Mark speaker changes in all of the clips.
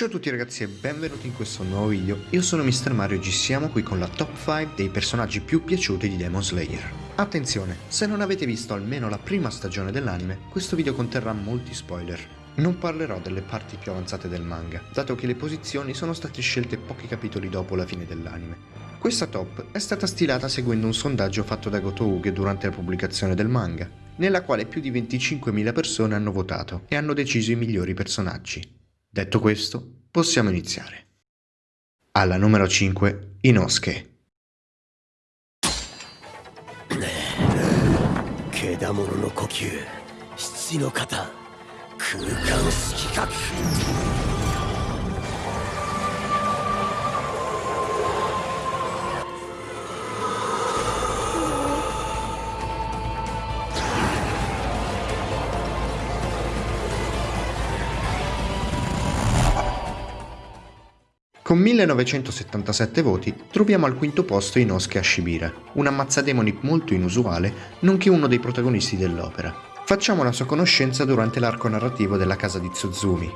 Speaker 1: Ciao a tutti ragazzi e benvenuti in questo nuovo video, io sono Mr. Mario e ci siamo qui con la top 5 dei personaggi più piaciuti di Demon Slayer. Attenzione, se non avete visto almeno la prima stagione dell'anime, questo video conterrà molti spoiler. Non parlerò delle parti più avanzate del manga, dato che le posizioni sono state scelte pochi capitoli dopo la fine dell'anime. Questa top è stata stilata seguendo un sondaggio fatto da Goto Uge durante la pubblicazione del manga, nella quale più di 25.000 persone hanno votato e hanno deciso i migliori personaggi. Detto questo, possiamo iniziare. Alla numero 5, Inosuke.
Speaker 2: Kedamono no kokyu, shitsu no kata, kukan shikikaku.
Speaker 1: Con 1977 voti troviamo al quinto posto Inosuke Ashibira, un ammazzademoni molto inusuale, nonché uno dei protagonisti dell'opera. Facciamo la sua conoscenza durante l'arco narrativo della casa di Tsuzumi.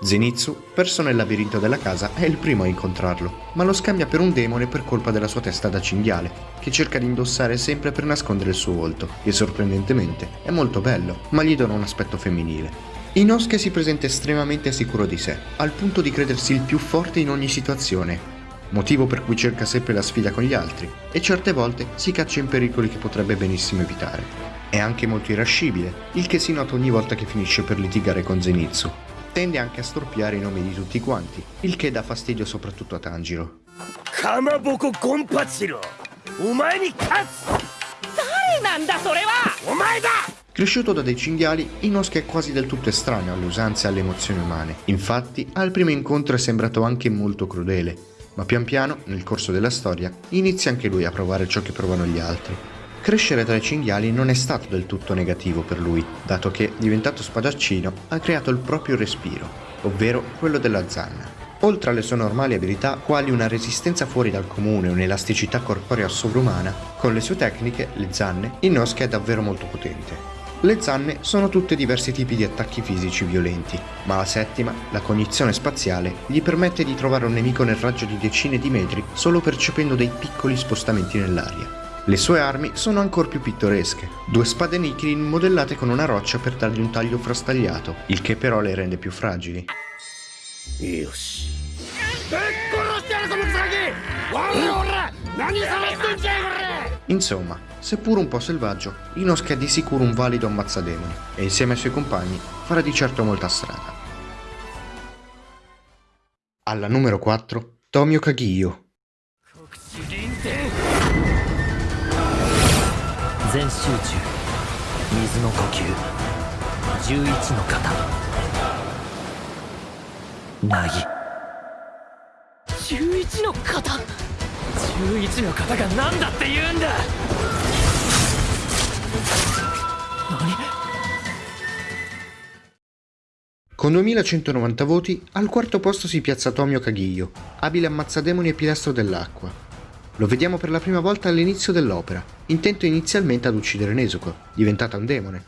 Speaker 1: Zenitsu, perso nel labirinto della casa, è il primo a incontrarlo, ma lo scambia per un demone per colpa della sua testa da cinghiale, che cerca di indossare sempre per nascondere il suo volto, che sorprendentemente è molto bello, ma gli dona un aspetto femminile. Inosuke si presenta estremamente sicuro di sé, al punto di credersi il più forte in ogni situazione, motivo per cui cerca sempre la sfida con gli altri e certe volte si caccia in pericoli che potrebbe benissimo evitare. È anche molto irascibile, il che si nota ogni volta che finisce per litigare con Zenitsu. Tende anche a storpiare i nomi di tutti quanti, il che dà fastidio soprattutto a Tanjiro.
Speaker 2: Kamaboko Gonpachiro! Omae ni katsu! Dare nanda sore wa! Omae da!
Speaker 1: Cresciuto da dei cinghiali, Inosuke è quasi del tutto estraneo alle usanze e alle emozioni umane. Infatti, al primo incontro è sembrato anche molto crudele, ma pian piano, nel corso della storia, inizia anche lui a provare ciò che provano gli altri. Crescere tra i cinghiali non è stato del tutto negativo per lui, dato che, diventato spadaccino, ha creato il proprio respiro, ovvero quello della zanna. Oltre alle sue normali abilità, quali una resistenza fuori dal comune e un'elasticità corporea sovrumana, con le sue tecniche, le zanne, Inosuke è davvero molto potente. Le zanne sono tutte diversi tipi di attacchi fisici violenti, ma la settima, la cognizione spaziale, gli permette di trovare un nemico nel raggio di decine di metri solo percependo dei piccoli spostamenti nell'aria. Le sue armi sono ancora più pittoresche, due spade Nikirin modellate con una roccia per dargli un taglio frastagliato, il che però le rende più fragili.
Speaker 2: Yoshi. 何 さらしてんじゃいこれ
Speaker 1: Insomma, seppur un po' selvaggio, Inosuke è di sicuro un valido ammazzademoni e insieme ai suoi compagni farà di certo molta strada. Alla numero 4, Tomio Kagiyo.
Speaker 2: 全集中水の呼吸11の型なぎ11の型 11の方が何だって言うんだ何
Speaker 1: Con 2190 voti, al quarto posto si piazza Tomio Kagiyo, abile ammazzademoni e pilastro dell'acqua. Lo vediamo per la prima volta all'inizio dell'opera, intento inizialmente ad uccidere Nezuko, diventata un demone,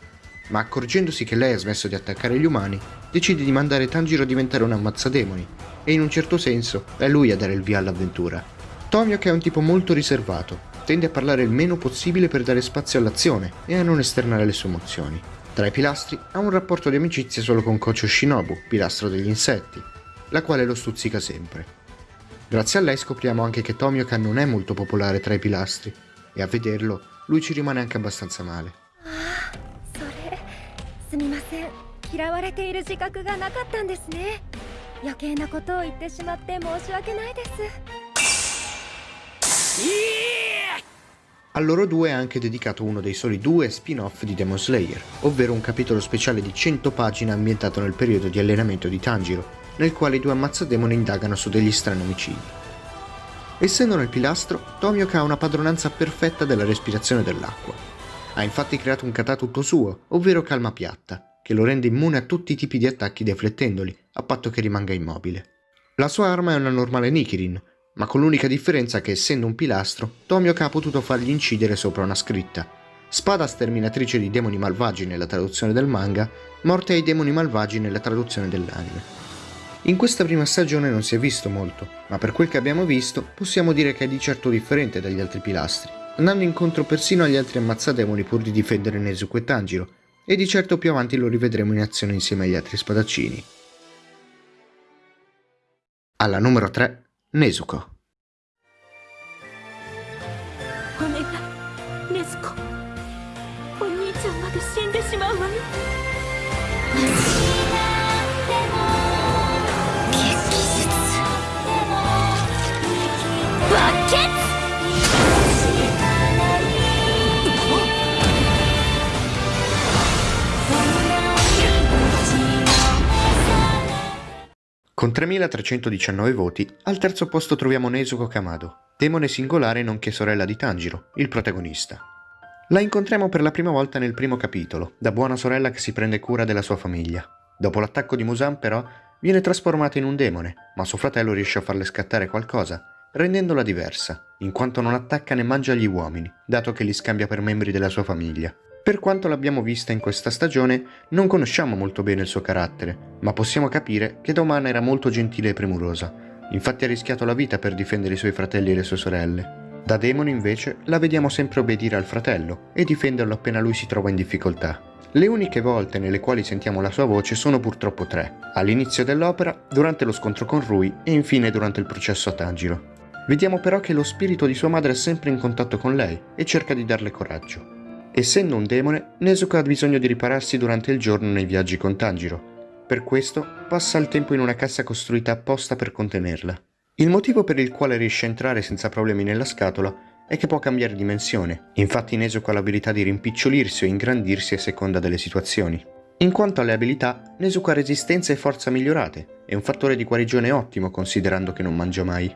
Speaker 1: ma accorgendosi che lei ha smesso di attaccare gli umani, decide di mandare Tanjiro a diventare un ammazzademoni, e in un certo senso è lui a dare il via all'avventura. Tomio è un tipo molto riservato, tende a parlare il meno possibile per dare spazio all'azione e a non esternare le sue emozioni. Tra i pilastri ha un rapporto di amicizia solo con Kocho Shinobu, pilastro degli insetti, la quale lo stuzzica sempre. Grazie a lei scopriamo anche che Tomioka non è molto popolare tra i pilastri, e a vederlo lui ci rimane anche abbastanza male.
Speaker 3: Ah,
Speaker 1: A loro due è anche dedicato uno dei soli due spin-off di Demon Slayer, ovvero un capitolo speciale di 100 pagine ambientato nel periodo di allenamento di Tanjiro, nel quale i due ammazzademoni indagano su degli strani omicidi. Essendo nel pilastro, Tomioka ha una padronanza perfetta della respirazione dell'acqua. Ha infatti creato un kata tutto suo, ovvero calma piatta, che lo rende immune a tutti i tipi di attacchi deflettendoli, a patto che rimanga immobile. La sua arma è una normale Nikirin, ma con l'unica differenza che essendo un pilastro, Tomioka ha potuto fargli incidere sopra una scritta. Spada sterminatrice di demoni malvagi nella traduzione del manga, morte ai demoni malvagi nella traduzione dell'anime. In questa prima stagione non si è visto molto, ma per quel che abbiamo visto possiamo dire che è di certo differente dagli altri pilastri, andando incontro persino agli altri ammazzademoni pur di difendere Nezuko e Tanjiro, e di certo più avanti lo rivedremo in azione insieme agli altri spadaccini. Alla numero 3, Nezuko. Con 3319 voti, al terzo posto troviamo Nezuko Kamado, demone singolare nonché sorella di Tanjiro, il protagonista. La incontriamo per la prima volta nel primo capitolo, da buona sorella che si prende cura della sua famiglia. Dopo l'attacco di Musan, però, viene trasformata in un demone, ma suo fratello riesce a farle scattare qualcosa, rendendola diversa, in quanto non attacca né mangia gli uomini, dato che li scambia per membri della sua famiglia. Per quanto l'abbiamo vista in questa stagione, non conosciamo molto bene il suo carattere, ma possiamo capire che da umana era molto gentile e premurosa. Infatti ha rischiato la vita per difendere i suoi fratelli e le sue sorelle. Da demone invece la vediamo sempre obbedire al fratello e difenderlo appena lui si trova in difficoltà. Le uniche volte nelle quali sentiamo la sua voce sono purtroppo tre, all'inizio dell'opera, durante lo scontro con Rui e infine durante il processo a Tanjiro. Vediamo però che lo spirito di sua madre è sempre in contatto con lei e cerca di darle coraggio. Essendo un demone, Nezuko ha bisogno di ripararsi durante il giorno nei viaggi con Tanjiro. Per questo passa il tempo in una cassa costruita apposta per contenerla. Il motivo per il quale riesce a entrare senza problemi nella scatola è che può cambiare dimensione, infatti Nezuko ha l'abilità di rimpicciolirsi o ingrandirsi a seconda delle situazioni. In quanto alle abilità, Nezuko ha resistenza e forza migliorate, e un fattore di guarigione ottimo considerando che non mangia mai.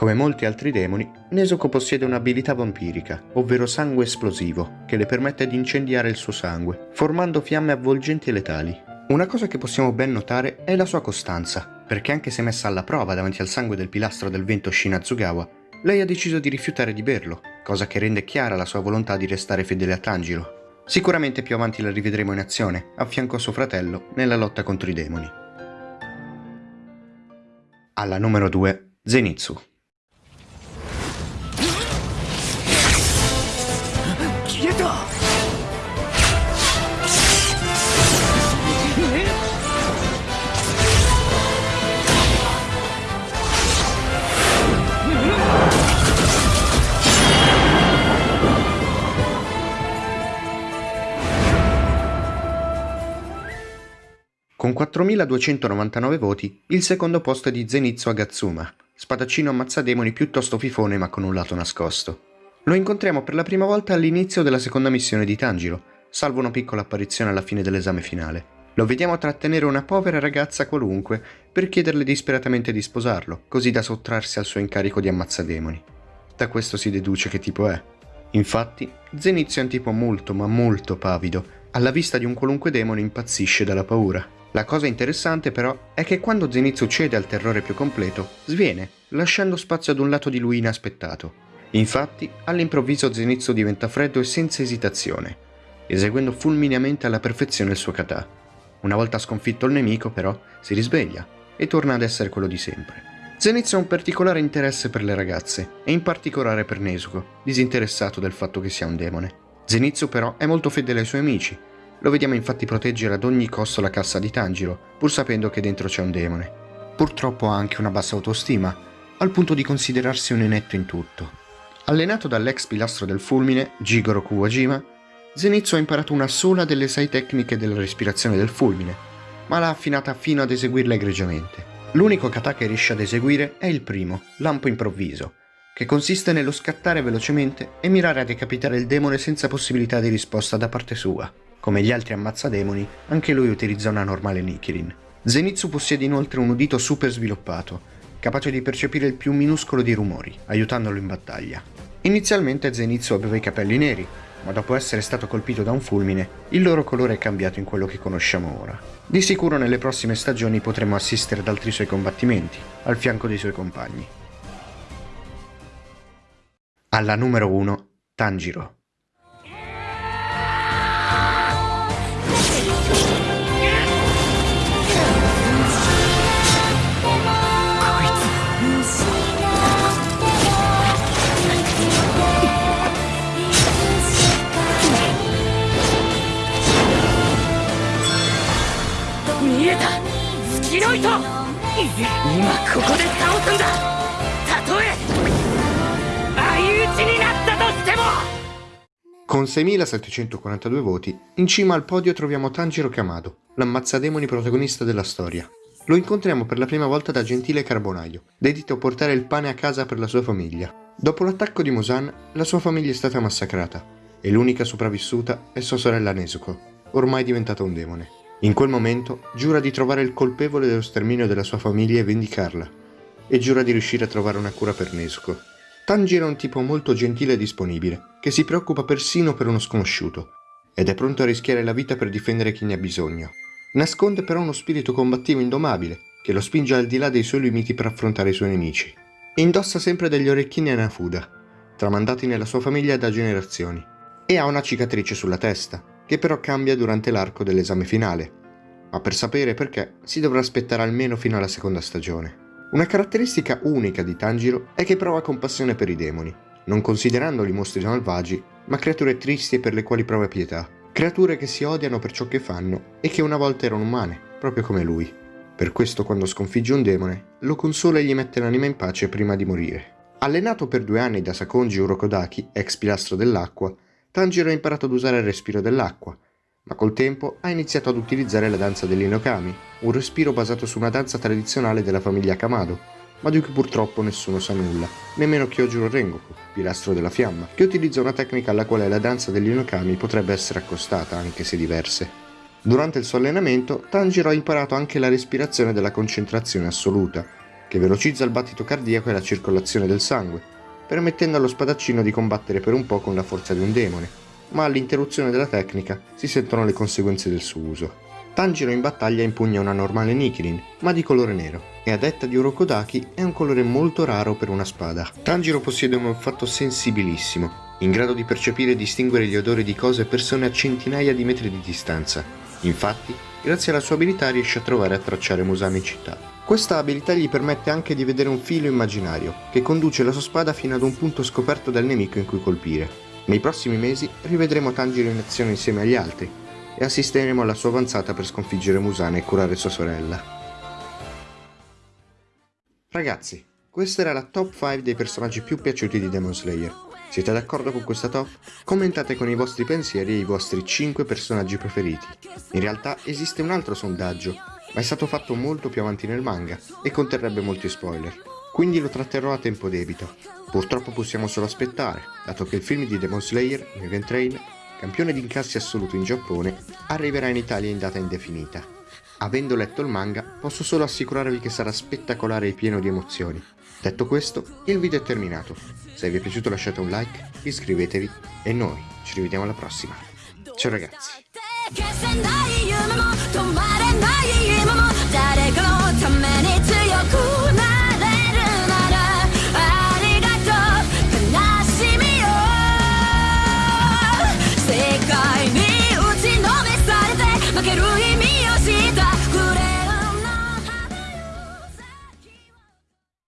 Speaker 1: Come molti altri demoni, Nezuko possiede un'abilità vampirica, ovvero sangue esplosivo, che le permette di incendiare il suo sangue, formando fiamme avvolgenti e letali. Una cosa che possiamo ben notare è la sua costanza, perché anche se messa alla prova davanti al sangue del pilastro del vento Shinazugawa, lei ha deciso di rifiutare di berlo, cosa che rende chiara la sua volontà di restare fedele a Tanjiro. Sicuramente più avanti la rivedremo in azione, a fianco a suo fratello, nella lotta contro i demoni. Alla numero 2, Zenitsu. Con 4.299 voti, il secondo posto è di Zenitsu Agatsuma, spadaccino ammazzademoni piuttosto fifone ma con un lato nascosto. Lo incontriamo per la prima volta all'inizio della seconda missione di Tanjiro, salvo una piccola apparizione alla fine dell'esame finale. Lo vediamo trattenere una povera ragazza qualunque per chiederle disperatamente di sposarlo, così da sottrarsi al suo incarico di ammazzademoni. Da questo si deduce che tipo è. Infatti, Zenitsu è un tipo molto ma molto pavido, alla vista di un qualunque demone impazzisce dalla paura. La cosa interessante però è che quando Zenitsu cede al terrore più completo, sviene, lasciando spazio ad un lato di lui inaspettato. Infatti, all'improvviso Zenitsu diventa freddo e senza esitazione, eseguendo fulmineamente alla perfezione il suo kata. Una volta sconfitto il nemico, però, si risveglia e torna ad essere quello di sempre. Zenitsu ha un particolare interesse per le ragazze, e in particolare per Nezuko, disinteressato del fatto che sia un demone. Zenitsu però è molto fedele ai suoi amici, lo vediamo infatti proteggere ad ogni costo la cassa di Tanjiro, pur sapendo che dentro c'è un demone. Purtroppo ha anche una bassa autostima, al punto di considerarsi un inetto in tutto. Allenato dall'ex pilastro del fulmine, Jigoro Kuwajima, Zenitsu ha imparato una sola delle sei tecniche della respirazione del fulmine, ma l'ha affinata fino ad eseguirla egregiamente. L'unico kata che riesce ad eseguire è il primo, lampo improvviso, che consiste nello scattare velocemente e mirare a decapitare il demone senza possibilità di risposta da parte sua. Come gli altri ammazzademoni, anche lui utilizza una normale Nichirin. Zenitsu possiede inoltre un udito super sviluppato, capace di percepire il più minuscolo di rumori, aiutandolo in battaglia. Inizialmente Zenitsu aveva i capelli neri, ma dopo essere stato colpito da un fulmine, il loro colore è cambiato in quello che conosciamo ora. Di sicuro nelle prossime stagioni potremo assistere ad altri suoi combattimenti, al fianco dei suoi compagni. Alla numero 1, Tanjiro.
Speaker 2: しのいと今ここで倒すんだたとえ相打ちになったとしても
Speaker 1: Con 6.742 voti, in cima al podio troviamo Tanjiro Kamado, l'ammazzademoni protagonista della storia. Lo incontriamo per la prima volta da gentile carbonaio, dedito a portare il pane a casa per la sua famiglia. Dopo l'attacco di Musan, la sua famiglia è stata massacrata, e l'unica sopravvissuta è sua sorella Nezuko, ormai diventata un demone. In quel momento giura di trovare il colpevole dello sterminio della sua famiglia e vendicarla, e giura di riuscire a trovare una cura per Nezuko. Tanjiro è un tipo molto gentile e disponibile, che si preoccupa persino per uno sconosciuto, ed è pronto a rischiare la vita per difendere chi ne ha bisogno. Nasconde però uno spirito combattivo indomabile, che lo spinge al di là dei suoi limiti per affrontare i suoi nemici. Indossa sempre degli orecchini a Nafuda, tramandati nella sua famiglia da generazioni, e ha una cicatrice sulla testa, che però cambia durante l'arco dell'esame finale. Ma per sapere perché si dovrà aspettare almeno fino alla seconda stagione. Una caratteristica unica di Tanjiro è che prova compassione per i demoni, non considerandoli mostri malvagi, ma creature tristi e per le quali prova pietà. Creature che si odiano per ciò che fanno e che una volta erano umane, proprio come lui. Per questo quando sconfigge un demone, lo consola e gli mette l'anima in pace prima di morire. Allenato per due anni da Sakonji Urokodaki, ex pilastro dell'acqua, Tanjiro ha imparato ad usare il respiro dell'acqua, ma col tempo ha iniziato ad utilizzare la danza degli Inokami, un respiro basato su una danza tradizionale della famiglia Kamado, ma di cui purtroppo nessuno sa nulla, nemmeno Kyojuro Rengoku, pilastro della fiamma, che utilizza una tecnica alla quale la danza degli Inokami potrebbe essere accostata, anche se diverse. Durante il suo allenamento, Tanjiro ha imparato anche la respirazione della concentrazione assoluta, che velocizza il battito cardiaco e la circolazione del sangue, permettendo allo spadaccino di combattere per un po' con la forza di un demone, ma all'interruzione della tecnica si sentono le conseguenze del suo uso. Tanjiro in battaglia impugna una normale Nichirin, ma di colore nero, e a detta di Orokodaki è un colore molto raro per una spada. Tanjiro possiede un olfatto sensibilissimo, in grado di percepire e distinguere gli odori di cose e persone a centinaia di metri di distanza. Infatti, grazie alla sua abilità riesce a trovare e a tracciare Musami in città. Questa abilità gli permette anche di vedere un filo immaginario, che conduce la sua spada fino ad un punto scoperto dal nemico in cui colpire. Nei prossimi mesi rivedremo Tanjiro in azione insieme agli altri e assisteremo alla sua avanzata per sconfiggere Musana e curare sua sorella. Ragazzi, questa era la top 5 dei personaggi più piaciuti di Demon Slayer. Siete d'accordo con questa top? Commentate con i vostri pensieri i vostri 5 personaggi preferiti. In realtà esiste un altro sondaggio, ma è stato fatto molto più avanti nel manga e conterrebbe molti spoiler quindi lo tratterò a tempo debito. Purtroppo possiamo solo aspettare, dato che il film di Demon Slayer, Mugen Train, campione di incassi assoluto in Giappone, arriverà in Italia in data indefinita. Avendo letto il manga, posso solo assicurarvi che sarà spettacolare e pieno di emozioni. Detto questo, il video è terminato. Se vi è piaciuto lasciate un like, iscrivetevi e noi ci rivediamo alla prossima. Ciao ragazzi! come on down.